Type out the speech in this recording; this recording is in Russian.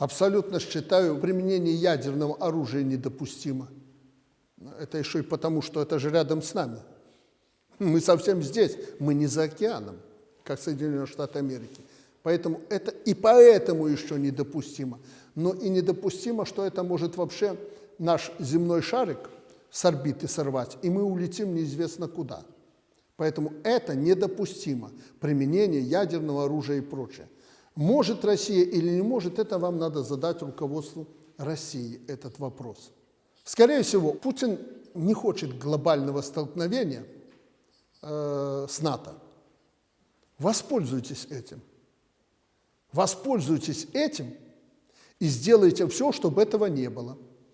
Абсолютно считаю применение ядерного оружия недопустимо. Это еще и потому, что это же рядом с нами. Мы совсем здесь, мы не за океаном, как Соединенные Штаты Америки. Поэтому это и поэтому еще недопустимо. Но и недопустимо, что это может вообще наш земной шарик с орбиты сорвать, и мы улетим неизвестно куда. Поэтому это недопустимо, применение ядерного оружия и прочее. Может Россия или не может, это вам надо задать руководству России этот вопрос. Скорее всего, Путин не хочет глобального столкновения э, с НАТО. Воспользуйтесь этим. Воспользуйтесь этим и сделайте все, чтобы этого не было.